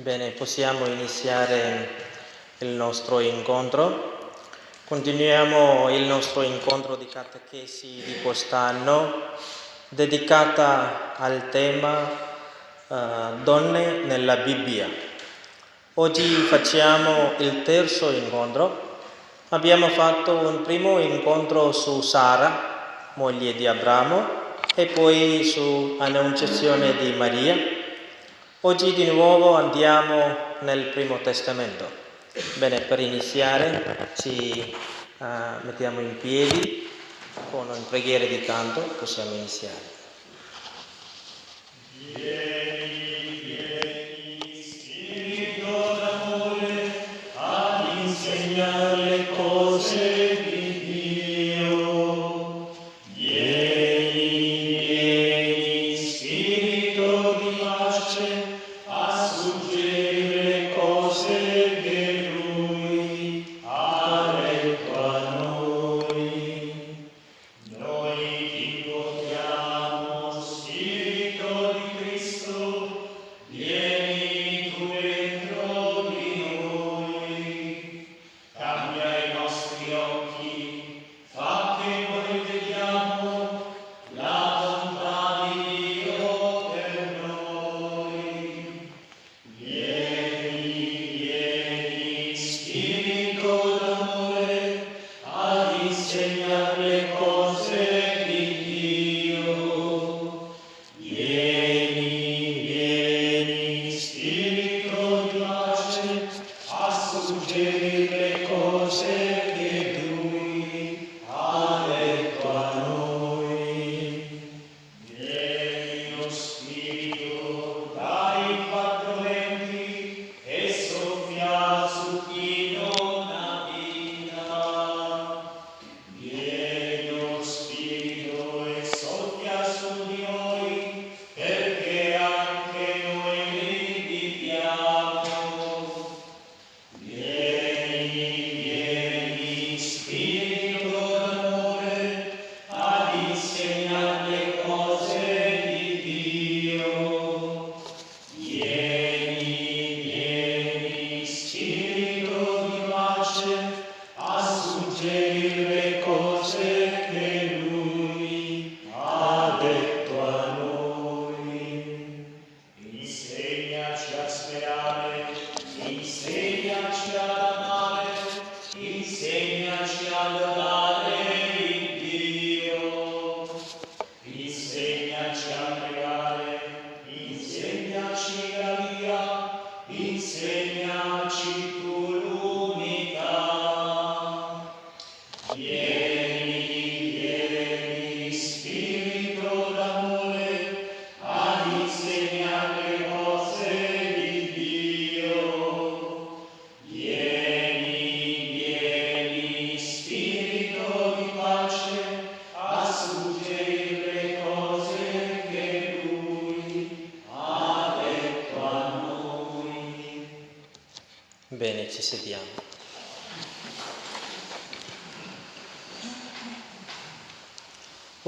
Bene, possiamo iniziare il nostro incontro. Continuiamo il nostro incontro di catechesi di quest'anno dedicata al tema uh, Donne nella Bibbia. Oggi facciamo il terzo incontro. Abbiamo fatto un primo incontro su Sara, moglie di Abramo, e poi su Annunciazione di Maria Oggi di nuovo andiamo nel Primo Testamento. Bene, per iniziare ci uh, mettiamo in piedi con una preghiera di canto, possiamo iniziare. Vieni,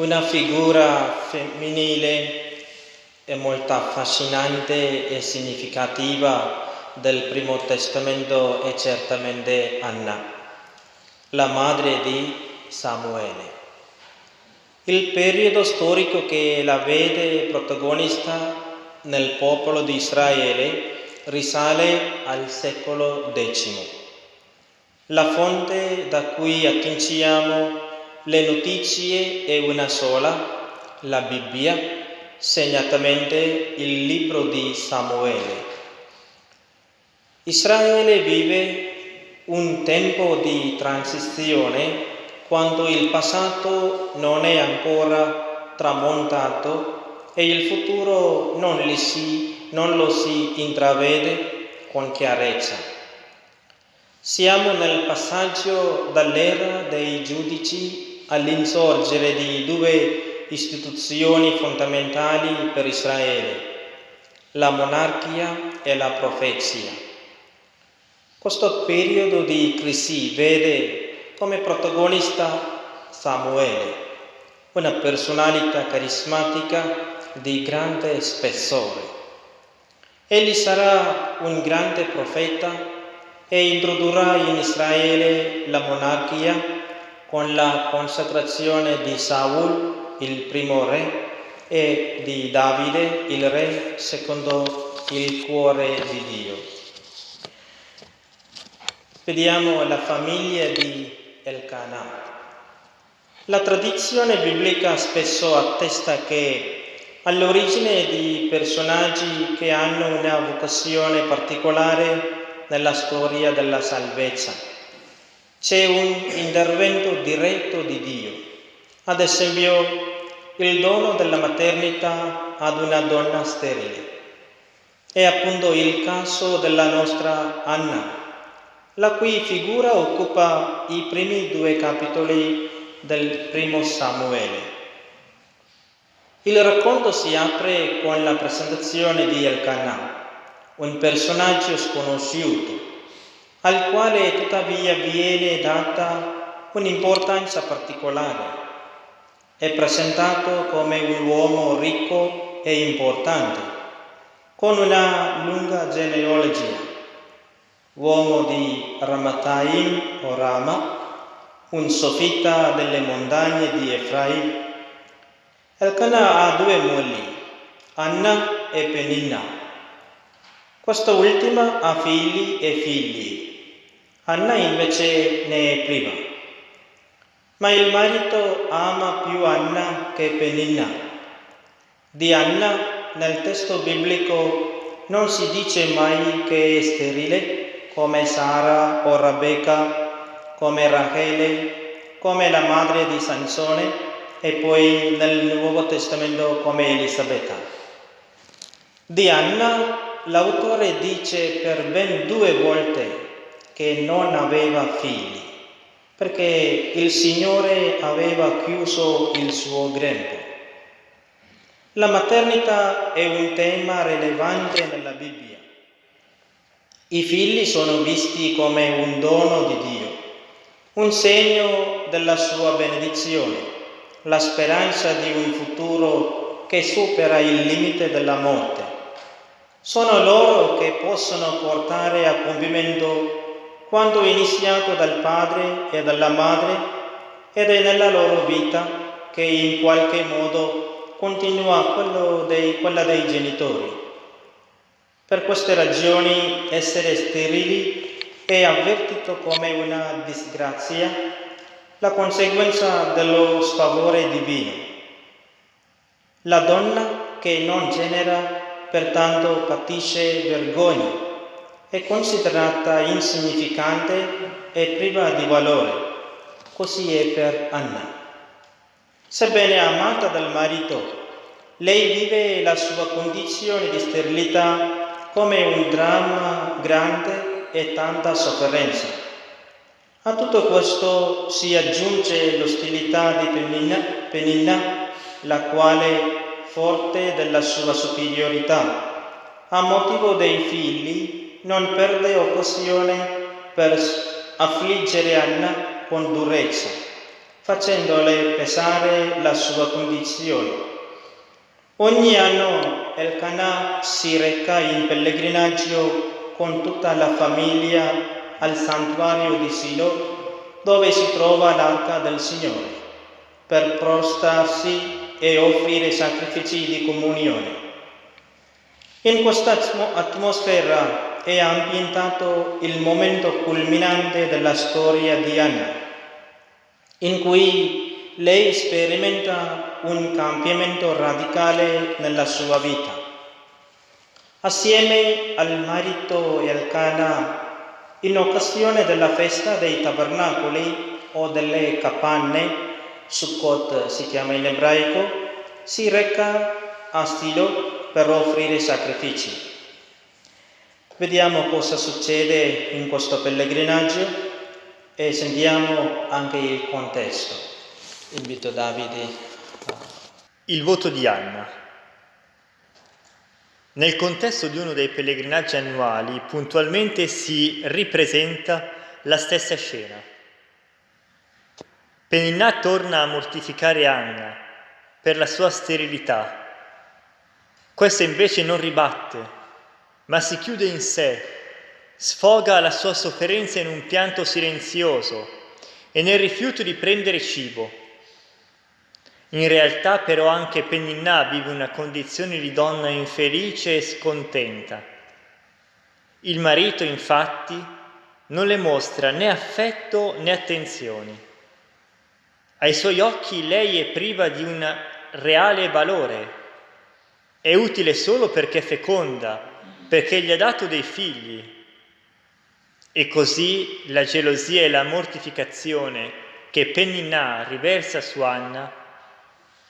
Una figura femminile e molto affascinante e significativa del Primo Testamento è certamente Anna, la madre di Samuele. Il periodo storico che la vede protagonista nel popolo di Israele risale al secolo X. La fonte da cui attingiamo le notizie è una sola, la Bibbia, segnatamente il libro di Samuele. Israele vive un tempo di transizione quando il passato non è ancora tramontato e il futuro non, si, non lo si intravede con chiarezza. Siamo nel passaggio dall'era dei giudici all'insorgere di due istituzioni fondamentali per Israele, la monarchia e la profezia. Questo periodo di crisi vede come protagonista Samuele, una personalità carismatica di grande spessore. Egli sarà un grande profeta e introdurrà in Israele la monarchia con la consacrazione di Saul, il primo re, e di Davide, il re, secondo il cuore di Dio. Vediamo la famiglia di Elkanah. La tradizione biblica spesso attesta che all'origine di personaggi che hanno una vocazione particolare nella storia della salvezza c'è un intervento diretto di Dio. Ad esempio, il dono della maternità ad una donna sterile. È appunto il caso della nostra Anna, la cui figura occupa i primi due capitoli del primo Samuele. Il racconto si apre con la presentazione di Elkanah, un personaggio sconosciuto, al quale tuttavia viene data un'importanza particolare. È presentato come un uomo ricco e importante, con una lunga genealogia, uomo di Ramataim o Rama, un sofita delle montagne di Efraim. Elkanah ha due mogli, Anna e Peninna. Quest'ultima ha figli e figli. Anna invece ne è priva. Ma il marito ama più Anna che Peninna. Di Anna nel testo biblico non si dice mai che è sterile come Sara o Rebecca come Rachele, come la madre di Sansone e poi nel Nuovo Testamento come Elisabetta. Di Anna l'autore dice per ben due volte che non aveva figli, perché il Signore aveva chiuso il suo grembo. La maternità è un tema rilevante nella Bibbia. I figli sono visti come un dono di Dio un segno della sua benedizione, la speranza di un futuro che supera il limite della morte. Sono loro che possono portare a compimento quanto iniziato dal padre e dalla madre ed è nella loro vita che in qualche modo continua dei, quella dei genitori. Per queste ragioni essere sterili è avvertito come una disgrazia, la conseguenza dello sfavore divino. La donna che non genera pertanto patisce vergogna, è considerata insignificante e priva di valore. Così è per Anna. Sebbene amata dal marito, lei vive la sua condizione di sterilità come un dramma grande e tanta sofferenza. A tutto questo si aggiunge l'ostilità di Penina, Penina, la quale, forte della sua superiorità, a motivo dei figli, non perde occasione per affliggere Anna con durezza, facendole pesare la sua condizione. Ogni anno Elkanah si reca in pellegrinaggio con tutta la famiglia al santuario di Silo dove si trova l'arca del Signore per prostarsi e offrire sacrifici di comunione. In questa atmosfera è ambientato il momento culminante della storia di Anna, in cui lei sperimenta un cambiamento radicale nella sua vita. Assieme al marito e al Cana, in occasione della festa dei tabernacoli o delle capanne, Sukkot si chiama in ebraico, si reca a Stilo per offrire sacrifici. Vediamo cosa succede in questo pellegrinaggio e sentiamo anche il contesto. Invito Davide. Il voto di Anna. Nel contesto di uno dei pellegrinaggi annuali puntualmente si ripresenta la stessa scena. Peninnà torna a mortificare Anna per la sua sterilità. Questa invece non ribatte, ma si chiude in sé, sfoga la sua sofferenza in un pianto silenzioso e nel rifiuto di prendere cibo. In realtà però anche Penninà vive una condizione di donna infelice e scontenta. Il marito infatti non le mostra né affetto né attenzioni. Ai suoi occhi lei è priva di un reale valore, è utile solo perché è feconda, perché gli ha dato dei figli. E così la gelosia e la mortificazione che Penninà riversa su Anna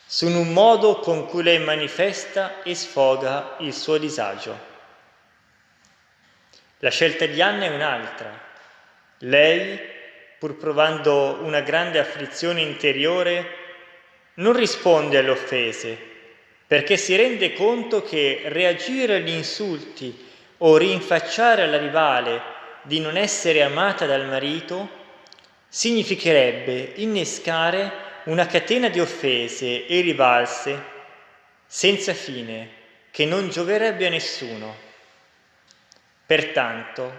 sono un modo con cui lei manifesta e sfoga il suo disagio. La scelta di Anna è un'altra. Lei, pur provando una grande afflizione interiore, non risponde alle offese, perché si rende conto che reagire agli insulti o rinfacciare alla rivale di non essere amata dal marito significherebbe innescare una catena di offese e rivalse senza fine che non gioverebbe a nessuno. Pertanto,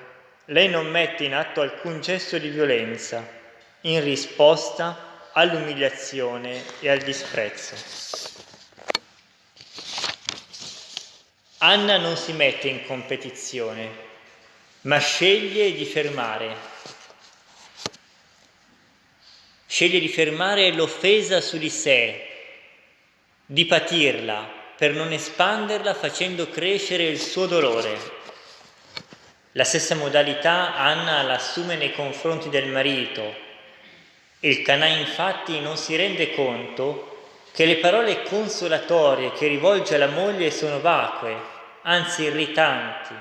lei non mette in atto alcun gesto di violenza in risposta all'umiliazione e al disprezzo. Anna non si mette in competizione, ma sceglie di fermare sceglie di fermare l'offesa su di sé, di patirla per non espanderla facendo crescere il suo dolore. La stessa modalità Anna l'assume nei confronti del marito. Il Canà infatti non si rende conto che le parole consolatorie che rivolge alla moglie sono vacue, anzi irritanti.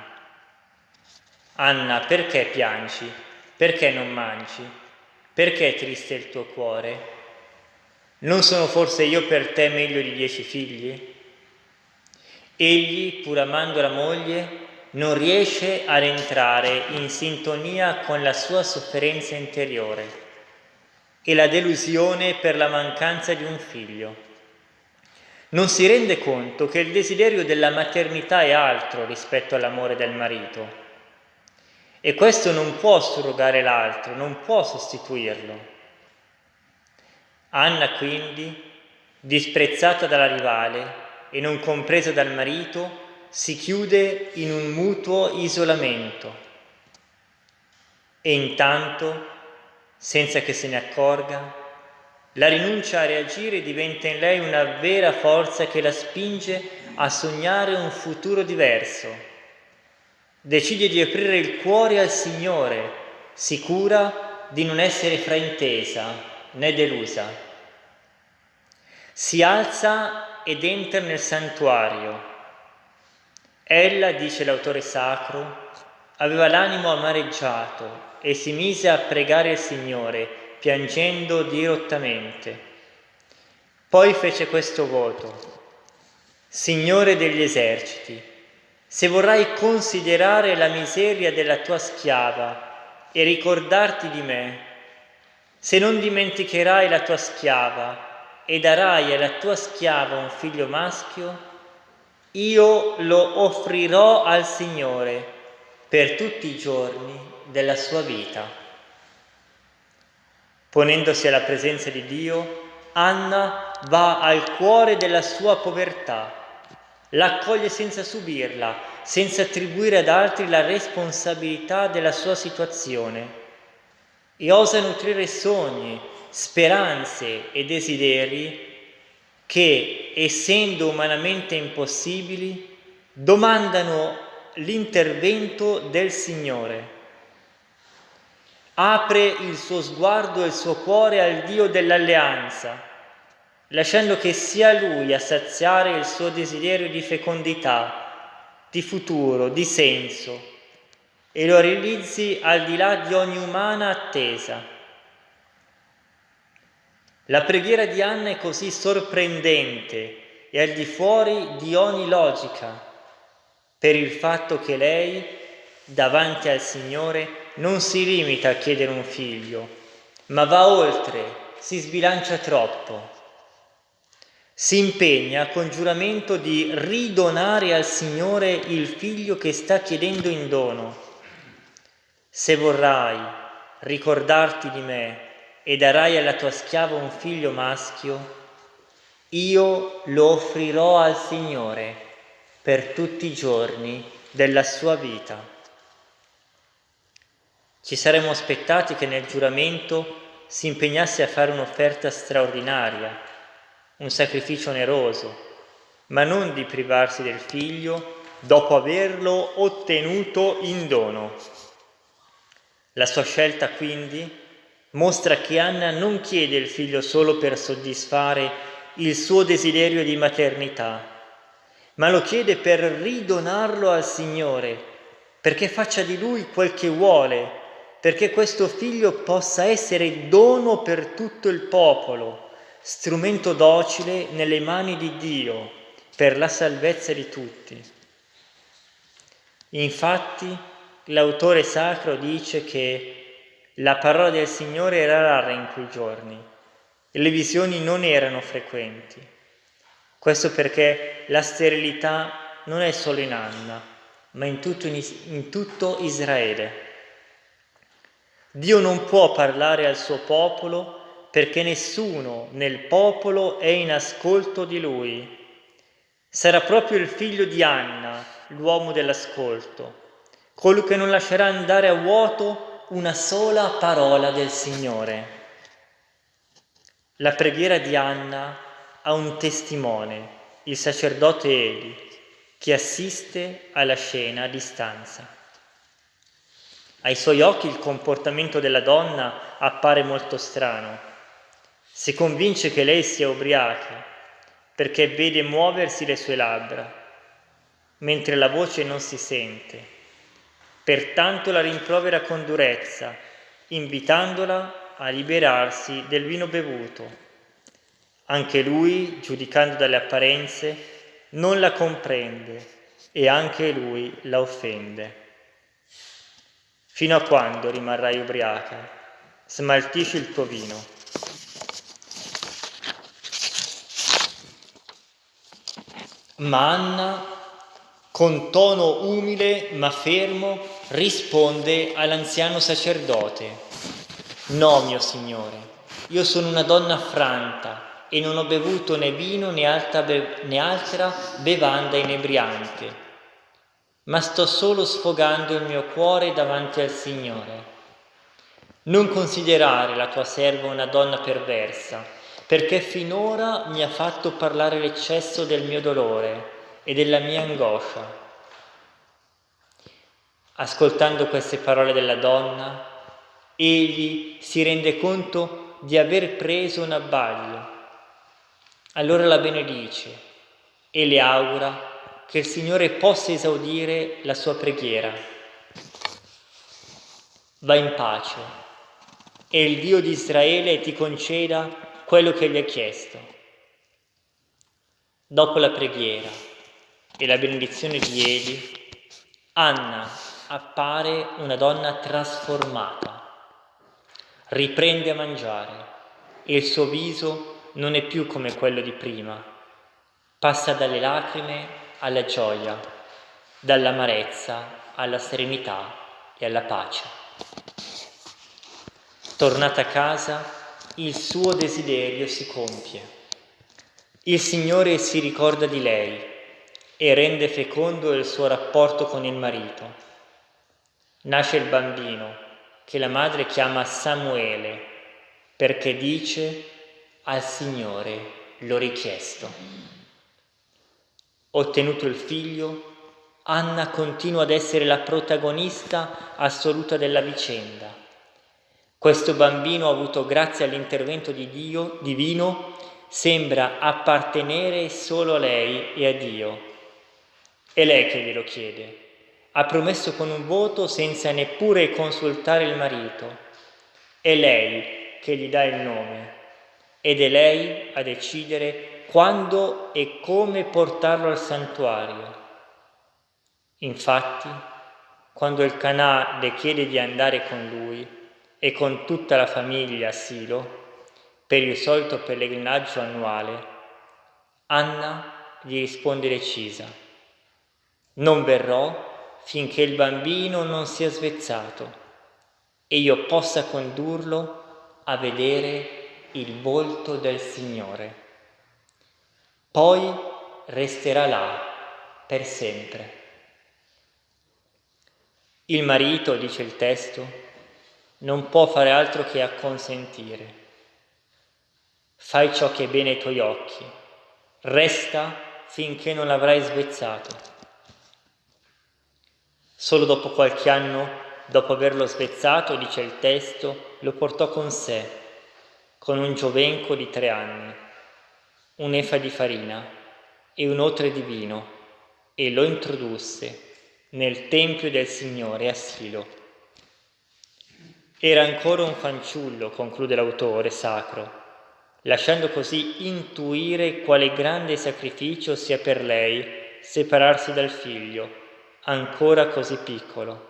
Anna, perché piangi? Perché non mangi? Perché è triste il tuo cuore? Non sono forse io per te meglio di dieci figli? Egli, pur amando la moglie, non riesce ad entrare in sintonia con la sua sofferenza interiore e la delusione per la mancanza di un figlio. Non si rende conto che il desiderio della maternità è altro rispetto all'amore del marito e questo non può surrogare l'altro, non può sostituirlo. Anna quindi, disprezzata dalla rivale e non compresa dal marito, si chiude in un mutuo isolamento e intanto, senza che se ne accorga, la rinuncia a reagire diventa in lei una vera forza che la spinge a sognare un futuro diverso decide di aprire il cuore al Signore, sicura di non essere fraintesa né delusa. Si alza ed entra nel santuario. Ella, dice l'autore sacro, aveva l'animo amareggiato e si mise a pregare il Signore, piangendo dirottamente. Poi fece questo voto. Signore degli eserciti, se vorrai considerare la miseria della tua schiava e ricordarti di me, se non dimenticherai la tua schiava e darai alla tua schiava un figlio maschio, io lo offrirò al Signore per tutti i giorni della sua vita. Ponendosi alla presenza di Dio, Anna va al cuore della sua povertà l'accoglie senza subirla, senza attribuire ad altri la responsabilità della sua situazione e osa nutrire sogni, speranze e desideri che, essendo umanamente impossibili, domandano l'intervento del Signore. Apre il suo sguardo e il suo cuore al Dio dell'alleanza lasciando che sia Lui a saziare il suo desiderio di fecondità, di futuro, di senso, e lo realizzi al di là di ogni umana attesa. La preghiera di Anna è così sorprendente e al di fuori di ogni logica, per il fatto che lei, davanti al Signore, non si limita a chiedere un figlio, ma va oltre, si sbilancia troppo si impegna con giuramento di ridonare al Signore il figlio che sta chiedendo in dono. Se vorrai ricordarti di me e darai alla tua schiava un figlio maschio, io lo offrirò al Signore per tutti i giorni della sua vita. Ci saremmo aspettati che nel giuramento si impegnasse a fare un'offerta straordinaria, un sacrificio oneroso, ma non di privarsi del figlio dopo averlo ottenuto in dono. La sua scelta quindi mostra che Anna non chiede il figlio solo per soddisfare il suo desiderio di maternità, ma lo chiede per ridonarlo al Signore, perché faccia di lui quel che vuole, perché questo figlio possa essere dono per tutto il popolo, strumento docile nelle mani di Dio per la salvezza di tutti. Infatti l'autore sacro dice che la parola del Signore era rara in quei giorni le visioni non erano frequenti. Questo perché la sterilità non è solo in Anna, ma in tutto, in tutto Israele. Dio non può parlare al suo popolo perché nessuno nel popolo è in ascolto di lui. Sarà proprio il figlio di Anna l'uomo dell'ascolto, colui che non lascerà andare a vuoto una sola parola del Signore. La preghiera di Anna ha un testimone, il sacerdote Eli, che assiste alla scena a distanza. Ai suoi occhi il comportamento della donna appare molto strano. Si convince che lei sia ubriaca perché vede muoversi le sue labbra, mentre la voce non si sente. Pertanto la rimprovera con durezza, invitandola a liberarsi del vino bevuto. Anche lui, giudicando dalle apparenze, non la comprende e anche lui la offende. Fino a quando rimarrai ubriaca? Smaltisci il tuo vino. Ma Anna, con tono umile ma fermo, risponde all'anziano sacerdote. No, mio Signore, io sono una donna affranta e non ho bevuto né vino né altra, be- né altra bevanda inebriante, ma sto solo sfogando il mio cuore davanti al Signore. Non considerare la tua serva una donna perversa, perché finora mi ha fatto parlare l'eccesso del mio dolore e della mia angoscia. Ascoltando queste parole della donna, egli si rende conto di aver preso un abbaglio. Allora la benedice e le augura che il Signore possa esaudire la sua preghiera. Va in pace e il Dio di Israele ti conceda quello che gli ha chiesto. Dopo la preghiera e la benedizione di Eli, Anna appare una donna trasformata riprende a mangiare e il suo viso non è più come quello di prima. Passa dalle lacrime alla gioia, dall'amarezza alla serenità e alla pace. Tornata a casa, il suo desiderio si compie. Il Signore si ricorda di lei e rende fecondo il suo rapporto con il marito. Nasce il bambino che la madre chiama Samuele perché dice al Signore l'ho richiesto. Ottenuto il figlio, Anna continua ad essere la protagonista assoluta della vicenda. Questo bambino avuto grazie all'intervento di Dio divino, sembra appartenere solo a lei e a Dio. È lei che glielo chiede ha promesso con un voto senza neppure consultare il marito. È lei che gli dà il nome ed è lei a decidere quando e come portarlo al santuario. Infatti, quando il Canà le chiede di andare con lui e con tutta la famiglia a Silo per il solito pellegrinaggio annuale, Anna gli risponde decisa, non verrò finché il bambino non sia svezzato e io possa condurlo a vedere il volto del Signore. Poi resterà là per sempre. Il marito, dice il testo, non può fare altro che acconsentire. Fai ciò che è bene ai tuoi occhi, resta finché non l'avrai svezzato. Solo dopo qualche anno, dopo averlo svezzato, dice il testo, lo portò con sé, con un giovenco di tre anni, un'efa di farina e un otre di vino, e lo introdusse nel Tempio del Signore a Silo. Era ancora un fanciullo, conclude l'autore sacro, lasciando così intuire quale grande sacrificio sia per lei separarsi dal figlio, ancora così piccolo.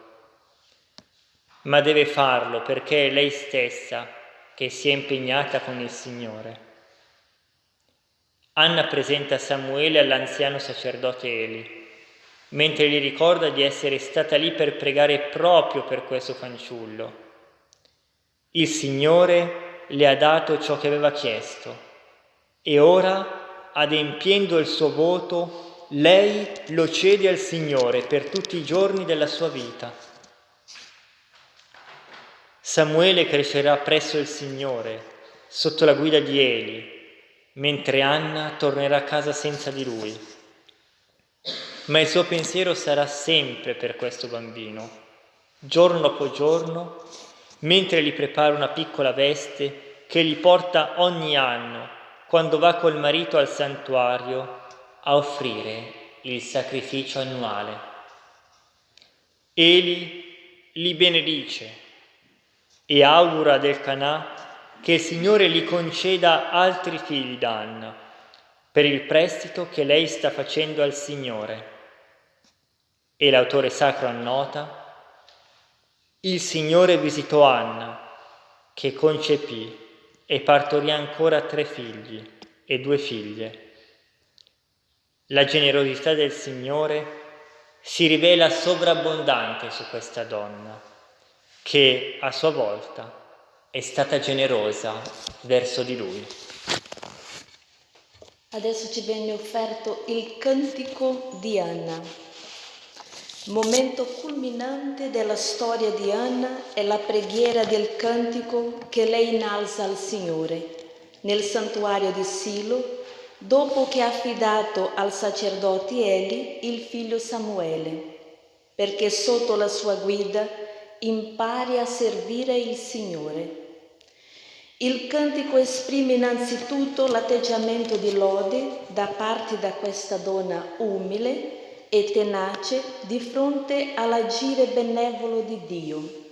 Ma deve farlo perché è lei stessa che si è impegnata con il Signore. Anna presenta Samuele all'anziano sacerdote Eli mentre gli ricorda di essere stata lì per pregare proprio per questo fanciullo. Il Signore le ha dato ciò che aveva chiesto e ora, adempiendo il suo voto, lei lo cede al Signore per tutti i giorni della sua vita. Samuele crescerà presso il Signore, sotto la guida di Eli, mentre Anna tornerà a casa senza di lui ma il suo pensiero sarà sempre per questo bambino, giorno dopo giorno, mentre gli prepara una piccola veste che gli porta ogni anno, quando va col marito al santuario, a offrire il sacrificio annuale. Eli li benedice e augura del Canà che il Signore gli conceda altri figli d'Anna per il prestito che lei sta facendo al Signore. E l'autore sacro annota, il Signore visitò Anna, che concepì e partorì ancora tre figli e due figlie. La generosità del Signore si rivela sovrabbondante su questa donna, che a sua volta è stata generosa verso di lui. Adesso ci viene offerto il cantico di Anna. Momento culminante della storia di Anna è la preghiera del cantico che lei innalza al Signore nel santuario di Silo dopo che ha affidato al sacerdote Eli il figlio Samuele, perché sotto la sua guida impari a servire il Signore. Il cantico esprime innanzitutto l'atteggiamento di lode da parte da questa donna umile e tenace di fronte all'agire benevolo di Dio.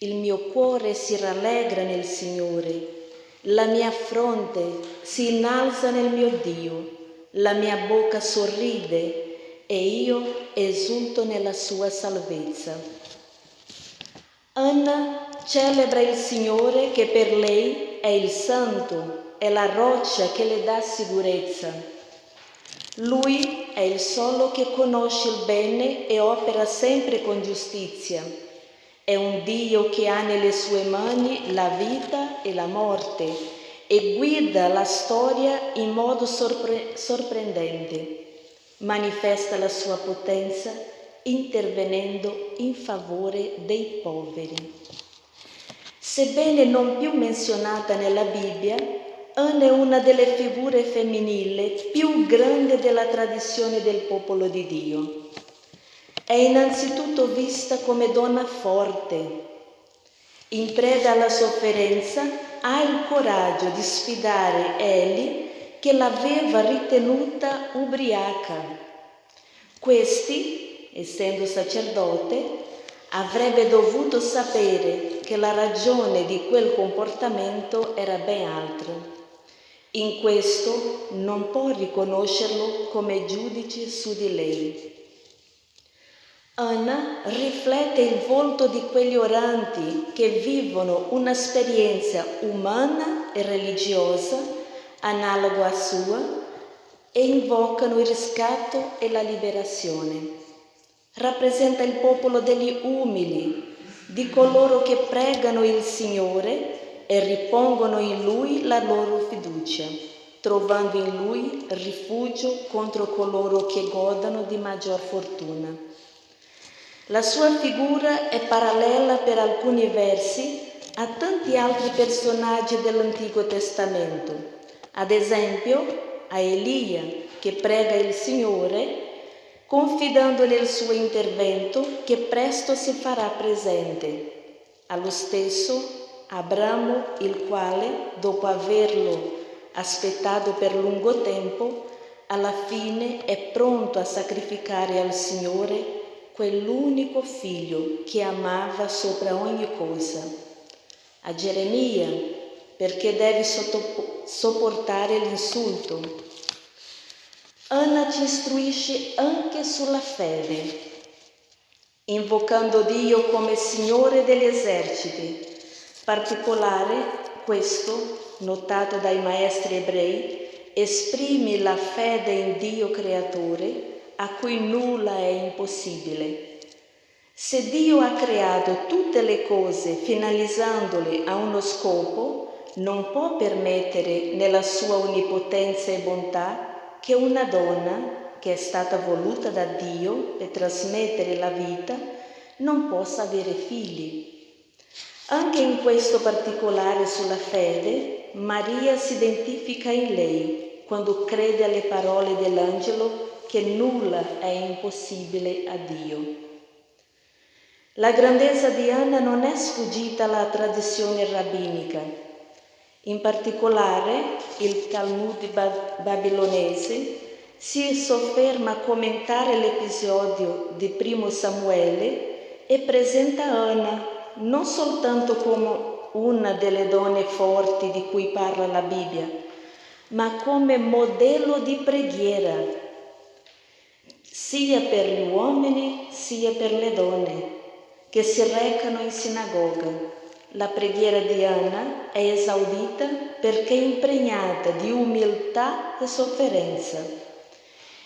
Il mio cuore si rallegra nel Signore, la mia fronte si innalza nel mio Dio, la mia bocca sorride e io esulto nella sua salvezza. Anna celebra il Signore che per lei è il santo, è la roccia che le dà sicurezza. Lui è il solo che conosce il bene e opera sempre con giustizia. È un Dio che ha nelle sue mani la vita e la morte e guida la storia in modo sorpre- sorprendente. Manifesta la sua potenza intervenendo in favore dei poveri. Sebbene non più menzionata nella Bibbia, Anna è una delle figure femminili più grandi della tradizione del popolo di Dio. È innanzitutto vista come donna forte. In preda alla sofferenza, ha il coraggio di sfidare Eli che l'aveva ritenuta ubriaca. Questi, essendo sacerdote, avrebbe dovuto sapere che la ragione di quel comportamento era ben altra. In questo non può riconoscerlo come giudice su di lei. Anna riflette il volto di quegli oranti che vivono un'esperienza umana e religiosa analoga a sua, e invocano il riscatto e la liberazione. Rappresenta il popolo degli umili, di coloro che pregano il Signore e ripongono in Lui la loro fiducia, trovando in Lui rifugio contro coloro che godano di maggior fortuna. La sua figura è parallela per alcuni versi a tanti altri personaggi dell'Antico Testamento, ad esempio a Elia che prega il Signore confidando nel suo intervento che presto si farà presente. Allo stesso Abramo, il quale, dopo averlo aspettato per lungo tempo, alla fine è pronto a sacrificare al Signore quell'unico figlio che amava sopra ogni cosa. A Geremia, perché deve sopportare l'insulto Anna ci istruisce anche sulla fede, invocando Dio come Signore degli eserciti. Particolare, questo, notato dai maestri ebrei, esprime la fede in Dio creatore a cui nulla è impossibile. Se Dio ha creato tutte le cose finalizzandole a uno scopo, non può permettere nella sua onnipotenza e bontà che una donna che è stata voluta da Dio per trasmettere la vita non possa avere figli. Anche in questo particolare sulla fede, Maria si identifica in lei quando crede alle parole dell'angelo che nulla è impossibile a Dio. La grandezza di Anna non è sfuggita alla tradizione rabbinica, in particolare il Talmud babilonese si sofferma a commentare l'episodio di Primo Samuele e presenta Anna non soltanto come una delle donne forti di cui parla la Bibbia, ma come modello di preghiera, sia per gli uomini sia per le donne che si recano in sinagoga. La preghiera di Anna è esaudita perché impregnata di umiltà e sofferenza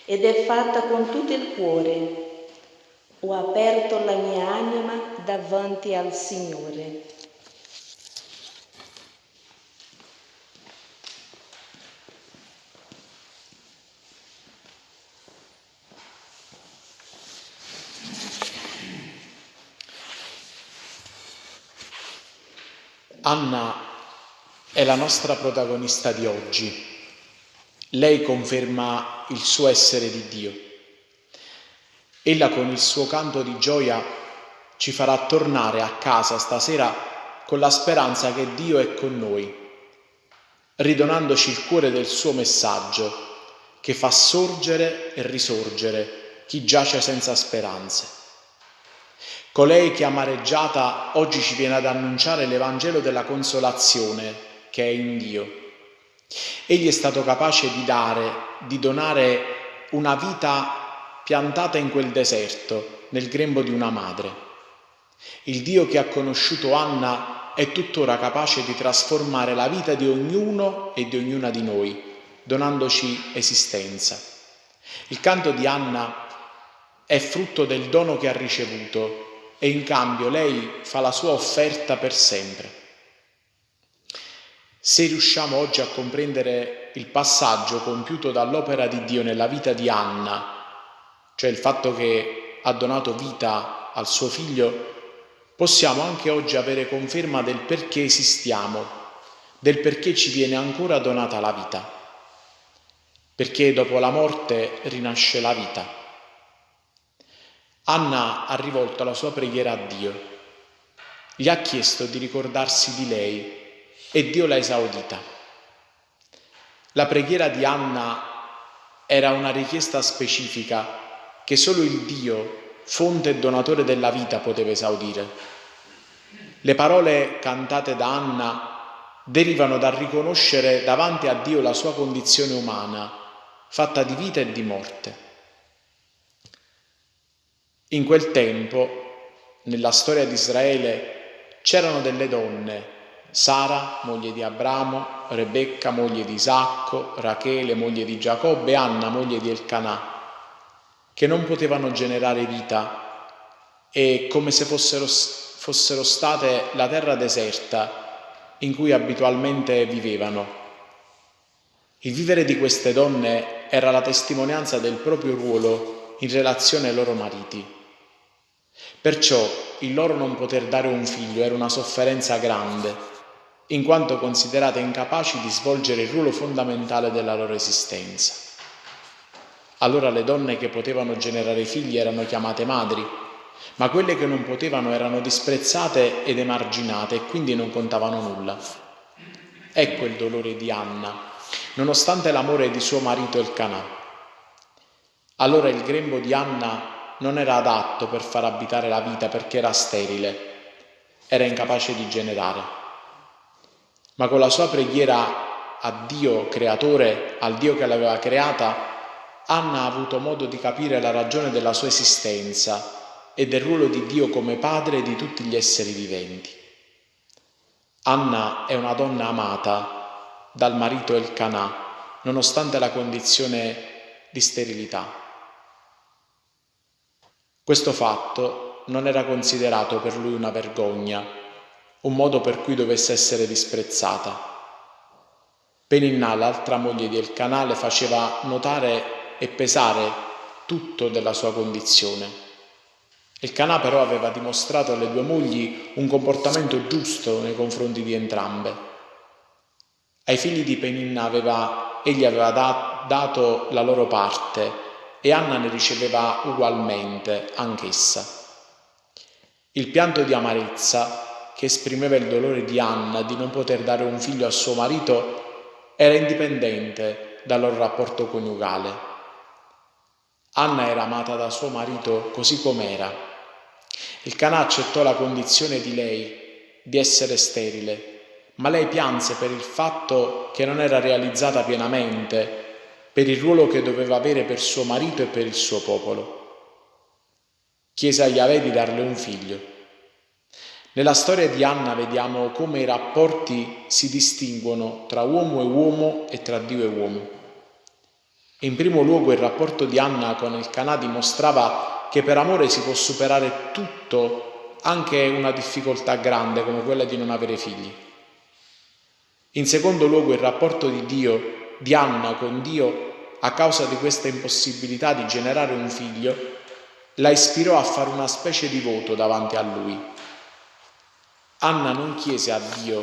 ed è fatta con tutto il cuore. Ho aperto la mia anima davanti al Signore. Anna è la nostra protagonista di oggi. Lei conferma il suo essere di Dio. Ella con il suo canto di gioia ci farà tornare a casa stasera con la speranza che Dio è con noi, ridonandoci il cuore del suo messaggio che fa sorgere e risorgere chi giace senza speranze. Colei che amareggiata oggi ci viene ad annunciare l'Evangelo della consolazione che è in Dio. Egli è stato capace di dare, di donare una vita piantata in quel deserto, nel grembo di una madre. Il Dio che ha conosciuto Anna è tuttora capace di trasformare la vita di ognuno e di ognuna di noi, donandoci esistenza. Il canto di Anna è frutto del dono che ha ricevuto e in cambio lei fa la sua offerta per sempre. Se riusciamo oggi a comprendere il passaggio compiuto dall'opera di Dio nella vita di Anna, cioè il fatto che ha donato vita al suo figlio, possiamo anche oggi avere conferma del perché esistiamo, del perché ci viene ancora donata la vita, perché dopo la morte rinasce la vita. Anna ha rivolto la sua preghiera a Dio. Gli ha chiesto di ricordarsi di lei e Dio l'ha esaudita. La preghiera di Anna era una richiesta specifica che solo il Dio, fonte e donatore della vita, poteva esaudire. Le parole cantate da Anna derivano dal riconoscere davanti a Dio la sua condizione umana, fatta di vita e di morte. In quel tempo, nella storia di Israele, c'erano delle donne, Sara, moglie di Abramo, Rebecca, moglie di Isacco, Rachele, moglie di Giacobbe, Anna, moglie di Elcanà, che non potevano generare vita e come se fossero, fossero state la terra deserta in cui abitualmente vivevano. Il vivere di queste donne era la testimonianza del proprio ruolo in relazione ai loro mariti. Perciò il loro non poter dare un figlio era una sofferenza grande in quanto considerate incapaci di svolgere il ruolo fondamentale della loro esistenza. Allora le donne che potevano generare figli erano chiamate madri, ma quelle che non potevano erano disprezzate ed emarginate e quindi non contavano nulla. Ecco il dolore di Anna, nonostante l'amore di suo marito il Canà. Allora il grembo di Anna non era adatto per far abitare la vita perché era sterile, era incapace di generare ma con la sua preghiera a Dio creatore, al Dio che l'aveva creata, Anna ha avuto modo di capire la ragione della sua esistenza e del ruolo di Dio come padre di tutti gli esseri viventi. Anna è una donna amata dal marito Elkanà, nonostante la condizione di sterilità. Questo fatto non era considerato per lui una vergogna, un modo per cui dovesse essere disprezzata. Peninnà, l'altra moglie di Elcanà, le faceva notare e pesare tutto della sua condizione. Elcanà però aveva dimostrato alle due mogli un comportamento giusto nei confronti di entrambe. Ai figli di Peninna aveva, egli aveva da, dato la loro parte e Anna ne riceveva ugualmente anch'essa. Il pianto di amarezza che esprimeva il dolore di Anna di non poter dare un figlio a suo marito, era indipendente dal loro rapporto coniugale. Anna era amata da suo marito così com'era. Il Canà accettò la condizione di lei di essere sterile, ma lei pianse per il fatto che non era realizzata pienamente per il ruolo che doveva avere per suo marito e per il suo popolo. Chiese a Yahweh di darle un figlio. Nella storia di Anna vediamo come i rapporti si distinguono tra uomo e uomo e tra Dio e uomo. In primo luogo il rapporto di Anna con il Canà dimostrava che per amore si può superare tutto, anche una difficoltà grande come quella di non avere figli. In secondo luogo il rapporto di Dio, di Anna con Dio, a causa di questa impossibilità di generare un figlio, la ispirò a fare una specie di voto davanti a lui Anna non chiese a Dio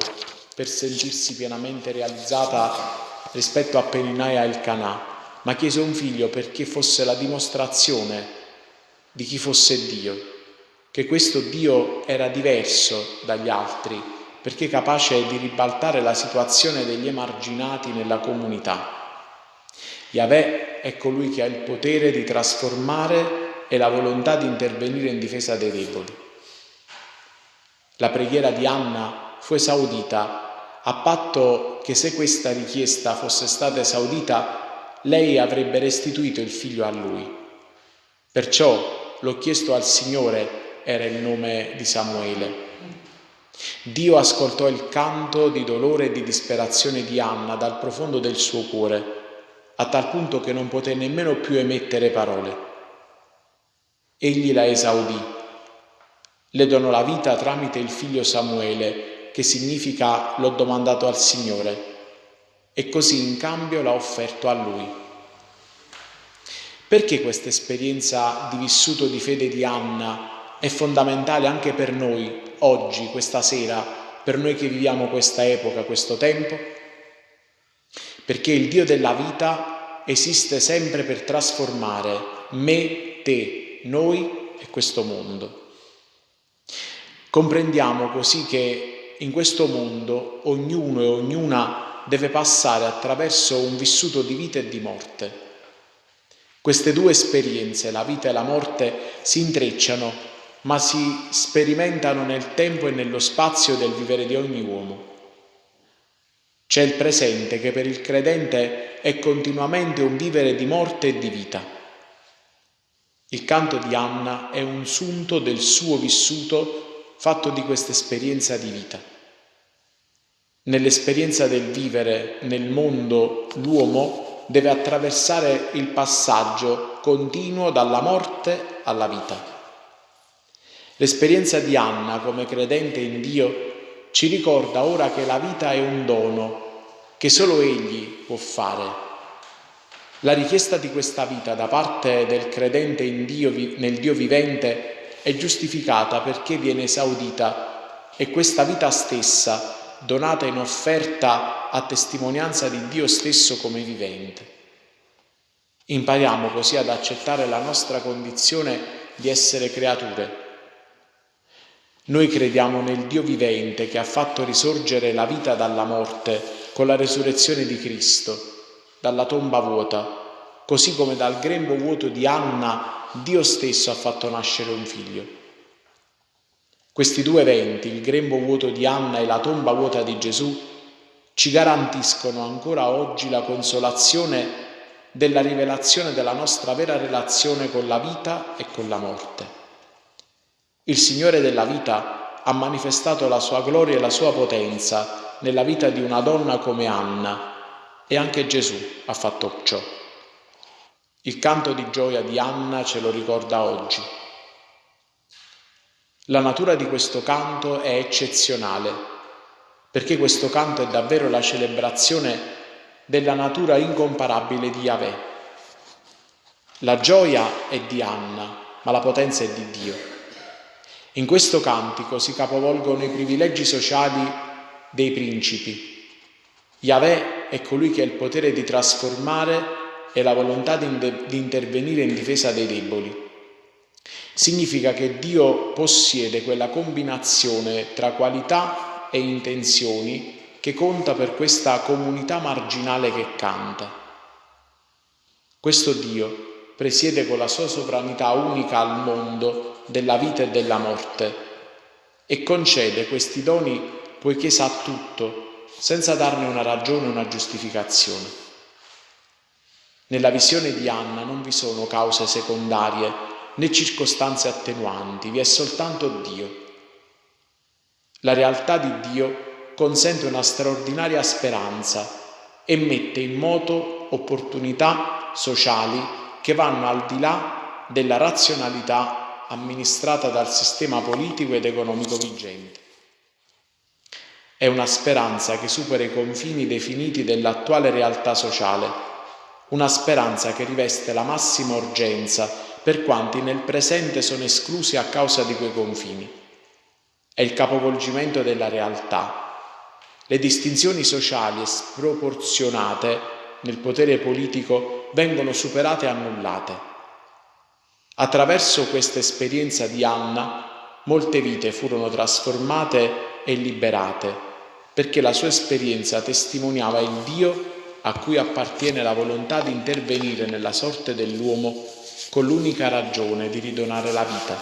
per sentirsi pienamente realizzata rispetto a Peninai e il Canà, ma chiese un figlio perché fosse la dimostrazione di chi fosse Dio, che questo Dio era diverso dagli altri, perché capace di ribaltare la situazione degli emarginati nella comunità. Yahweh è colui che ha il potere di trasformare e la volontà di intervenire in difesa dei deboli. La preghiera di Anna fu esaudita a patto che se questa richiesta fosse stata esaudita, lei avrebbe restituito il figlio a lui. Perciò l'ho chiesto al Signore era il nome di Samuele. Dio ascoltò il canto di dolore e di disperazione di Anna dal profondo del suo cuore, a tal punto che non poté nemmeno più emettere parole. Egli la esaudì le donò la vita tramite il figlio Samuele, che significa l'ho domandato al Signore, e così in cambio l'ha offerto a lui. Perché questa esperienza di vissuto di fede di Anna è fondamentale anche per noi, oggi, questa sera, per noi che viviamo questa epoca, questo tempo? Perché il Dio della vita esiste sempre per trasformare me, te, noi e questo mondo. Comprendiamo così che in questo mondo ognuno e ognuna deve passare attraverso un vissuto di vita e di morte. Queste due esperienze, la vita e la morte, si intrecciano, ma si sperimentano nel tempo e nello spazio del vivere di ogni uomo. C'è il presente che per il credente è continuamente un vivere di morte e di vita. Il canto di Anna è un sunto del suo vissuto fatto di questa esperienza di vita. Nell'esperienza del vivere nel mondo l'uomo deve attraversare il passaggio continuo dalla morte alla vita. L'esperienza di Anna come credente in Dio ci ricorda ora che la vita è un dono che solo Egli può fare. La richiesta di questa vita da parte del credente Dio, nel Dio vivente è giustificata perché viene esaudita e questa vita stessa, donata in offerta a testimonianza di Dio stesso come vivente. Impariamo così ad accettare la nostra condizione di essere creature noi crediamo nel Dio vivente che ha fatto risorgere la vita dalla morte con la resurrezione di Cristo, dalla tomba vuota, così come dal grembo vuoto di Anna Dio stesso ha fatto nascere un figlio. Questi due eventi, il grembo vuoto di Anna e la tomba vuota di Gesù, ci garantiscono ancora oggi la consolazione della rivelazione della nostra vera relazione con la vita e con la morte. Il Signore della vita ha manifestato la sua gloria e la sua potenza nella vita di una donna come Anna e anche Gesù ha fatto ciò. Il canto di gioia di Anna ce lo ricorda oggi. La natura di questo canto è eccezionale, perché questo canto è davvero la celebrazione della natura incomparabile di Yahweh. La gioia è di Anna, ma la potenza è di Dio. In questo cantico si capovolgono i privilegi sociali dei principi. Yahweh è colui che ha il potere di trasformare e la volontà di, di intervenire in difesa dei deboli. Significa che Dio possiede quella combinazione tra qualità e intenzioni che conta per questa comunità marginale che canta. Questo Dio presiede con la sua sovranità unica al mondo della vita e della morte e concede questi doni poiché sa tutto, senza darne una ragione o una giustificazione. Nella visione di Anna non vi sono cause secondarie né circostanze attenuanti, vi è soltanto Dio. La realtà di Dio consente una straordinaria speranza e mette in moto opportunità sociali che vanno al di là della razionalità amministrata dal sistema politico ed economico vigente. È una speranza che supera i confini definiti dell'attuale realtà sociale, una speranza che riveste la massima urgenza per quanti nel presente sono esclusi a causa di quei confini. È il capovolgimento della realtà. Le distinzioni sociali sproporzionate nel potere politico vengono superate e annullate. Attraverso questa esperienza di Anna, molte vite furono trasformate e liberate, perché la sua esperienza testimoniava il Dio a cui appartiene la volontà di intervenire nella sorte dell'uomo con l'unica ragione di ridonare la vita,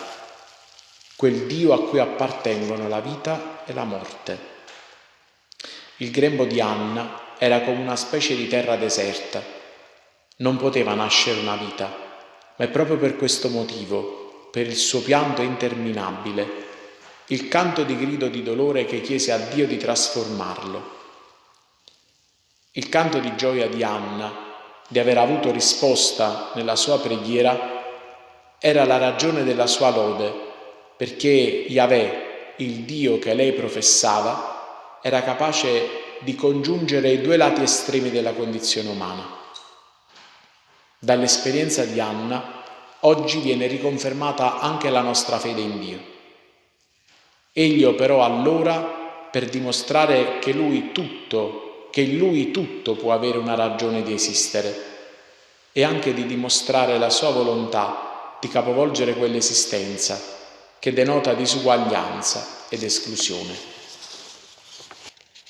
quel Dio a cui appartengono la vita e la morte. Il grembo di Anna era come una specie di terra deserta. Non poteva nascere una vita, ma è proprio per questo motivo, per il suo pianto interminabile, il canto di grido di dolore che chiese a Dio di trasformarlo. Il canto di gioia di Anna, di aver avuto risposta nella sua preghiera, era la ragione della sua lode, perché Yahweh, il Dio che lei professava, era capace di congiungere i due lati estremi della condizione umana. Dall'esperienza di Anna oggi viene riconfermata anche la nostra fede in Dio. Egli operò allora per dimostrare che lui tutto, che in lui tutto può avere una ragione di esistere e anche di dimostrare la sua volontà di capovolgere quell'esistenza che denota disuguaglianza ed esclusione.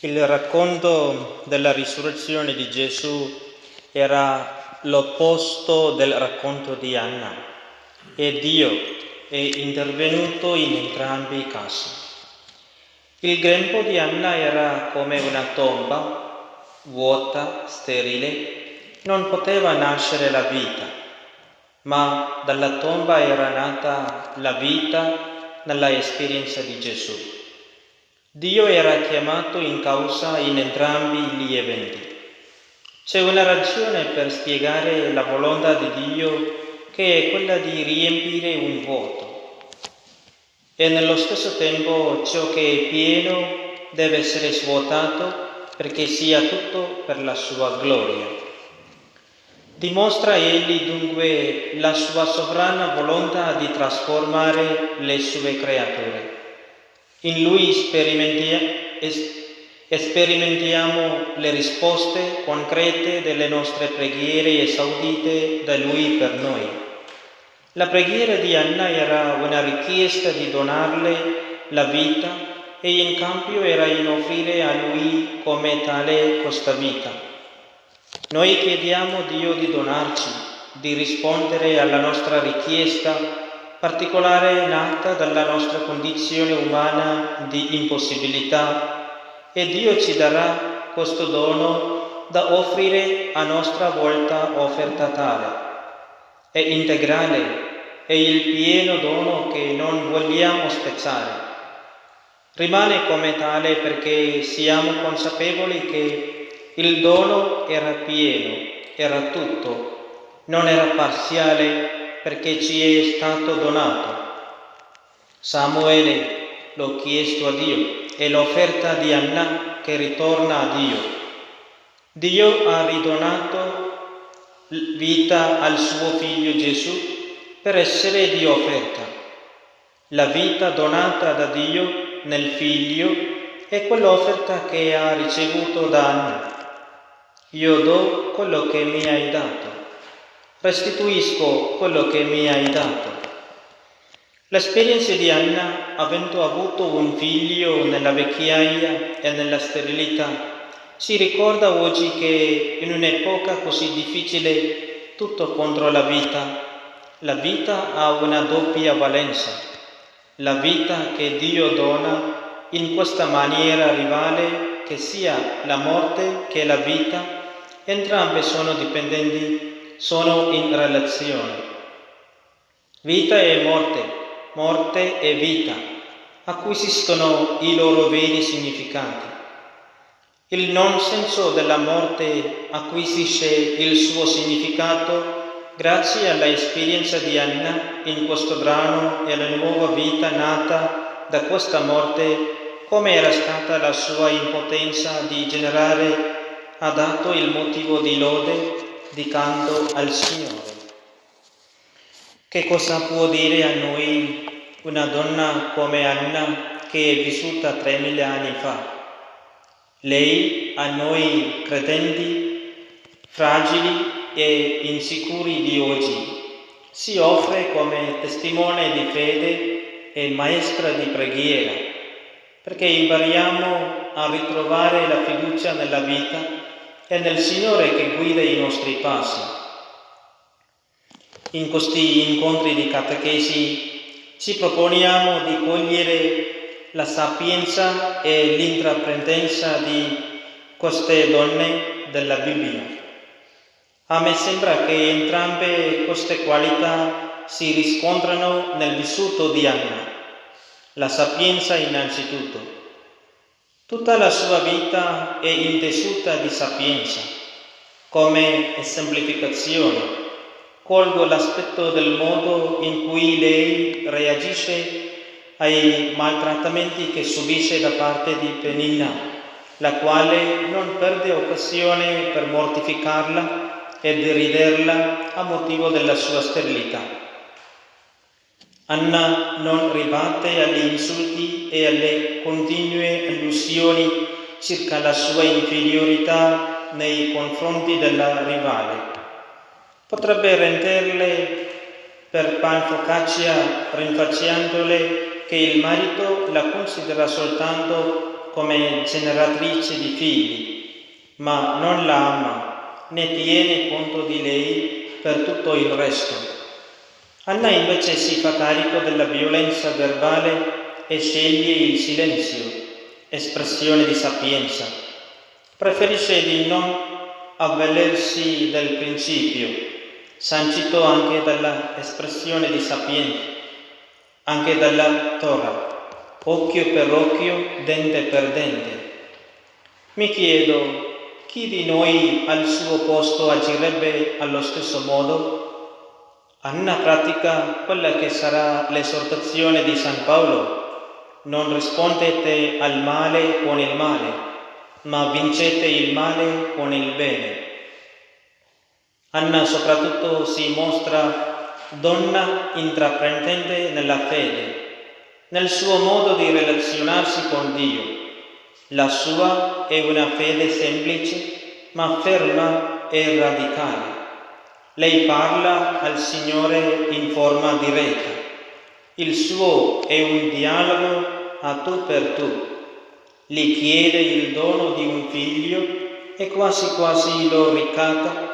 Il racconto della risurrezione di Gesù era l'opposto del racconto di Anna e Dio è intervenuto in entrambi i casi. Il grembo di Anna era come una tomba, vuota, sterile, non poteva nascere la vita, ma dalla tomba era nata la vita nella esperienza di Gesù. Dio era chiamato in causa in entrambi gli eventi. C'è una ragione per spiegare la volontà di Dio che è quella di riempire un vuoto. E nello stesso tempo ciò che è pieno deve essere svuotato perché sia tutto per la sua gloria. Dimostra egli dunque la sua sovrana volontà di trasformare le sue creature. In lui sperimentiamo le risposte concrete delle nostre preghiere esaudite da lui per noi. La preghiera di Anna era una richiesta di donarle la vita e in cambio era in offrire a lui come tale questa vita. Noi chiediamo a Dio di donarci, di rispondere alla nostra richiesta particolare nata dalla nostra condizione umana di impossibilità e Dio ci darà questo dono da offrire a nostra volta offerta tale. È integrale, è il pieno dono che non vogliamo spezzare. Rimane come tale perché siamo consapevoli che il dono era pieno, era tutto, non era parziale perché ci è stato donato. Samuele l'ho chiesto a Dio è l'offerta di Anna che ritorna a Dio. Dio ha ridonato vita al suo figlio Gesù per essere di offerta. La vita donata da Dio nel figlio è quell'offerta che ha ricevuto da Anna. Io do quello che mi hai dato, restituisco quello che mi hai dato. L'esperienza di Anna, avendo avuto un figlio nella vecchiaia e nella sterilità, ci ricorda oggi che in un'epoca così difficile tutto contro la vita, la vita ha una doppia valenza. La vita che Dio dona in questa maniera rivale che sia la morte che la vita entrambe sono dipendenti, sono in relazione. Vita e morte, morte e vita acquisiscono i loro veri significati. Il non senso della morte acquisisce il suo significato grazie alla esperienza di Anna in questo brano e alla nuova vita nata da questa morte, come era stata la sua impotenza di generare ha dato il motivo di lode di canto al Signore. Che cosa può dire a noi una donna come Anna che è vissuta 3.000 anni fa? Lei a noi credenti, fragili e insicuri di oggi, si offre come testimone di fede e maestra di preghiera, perché impariamo a ritrovare la fiducia nella vita è nel Signore che guida i nostri passi. In questi incontri di catechesi ci proponiamo di cogliere la sapienza e l'intraprendenza di queste donne della Bibbia. A me sembra che entrambe queste qualità si riscontrano nel vissuto di Anna. La sapienza innanzitutto, Tutta la sua vita è intessuta di sapienza, come esemplificazione. Colgo l'aspetto del modo in cui lei reagisce ai maltrattamenti che subisce da parte di Penina, la quale non perde occasione per mortificarla e deriderla a motivo della sua sterilità. Anna non ribatte agli insulti e alle continue allusioni circa la sua inferiorità nei confronti della rivale. Potrebbe renderle per pan focaccia rinfacciandole che il marito la considera soltanto come generatrice di figli, ma non la ama né tiene conto di lei per tutto il resto. Anna invece si fa carico della violenza verbale e sceglie il silenzio, espressione di sapienza. Preferisce di non avvalersi del principio, sancito anche dalla espressione di sapienza, anche dalla Torah. occhio per occhio, dente per dente. Mi chiedo, chi di noi al suo posto agirebbe allo stesso modo? Anna pratica quella che sarà l'esortazione di San Paolo. Non rispondete al male con il male, ma vincete il male con il bene. Anna soprattutto si mostra donna intraprendente nella fede, nel suo modo di relazionarsi con Dio. La sua è una fede semplice, ma ferma e radicale. Lei parla al Signore in forma diretta. Il suo è un dialogo a tu per tu. Gli chiede il dono di un figlio e quasi quasi lo ricatta,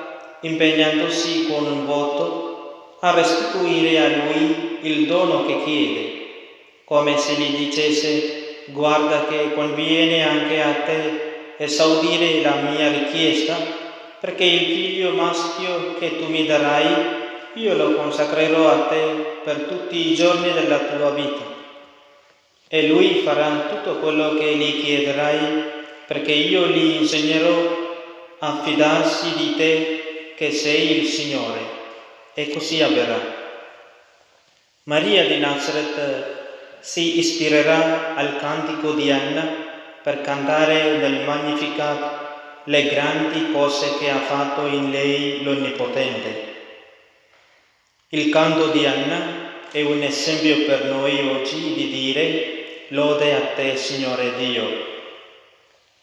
impegnandosi con un voto a restituire a lui il dono che chiede, come se gli dicesse guarda che conviene anche a te esaudire la mia richiesta, perché il figlio maschio che tu mi darai, io lo consacrerò a te per tutti i giorni della tua vita. E lui farà tutto quello che gli chiederai, perché io gli insegnerò a fidarsi di te che sei il Signore. E così avverrà. Maria di Nazareth si ispirerà al cantico di Anna per cantare nel Magnificat le grandi cose che ha fatto in lei l'Onnipotente. Il canto di Anna è un esempio per noi oggi di dire lode a te, Signore Dio.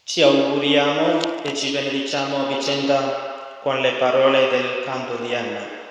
Ci auguriamo e ci benediciamo a vicenda con le parole del canto di Anna.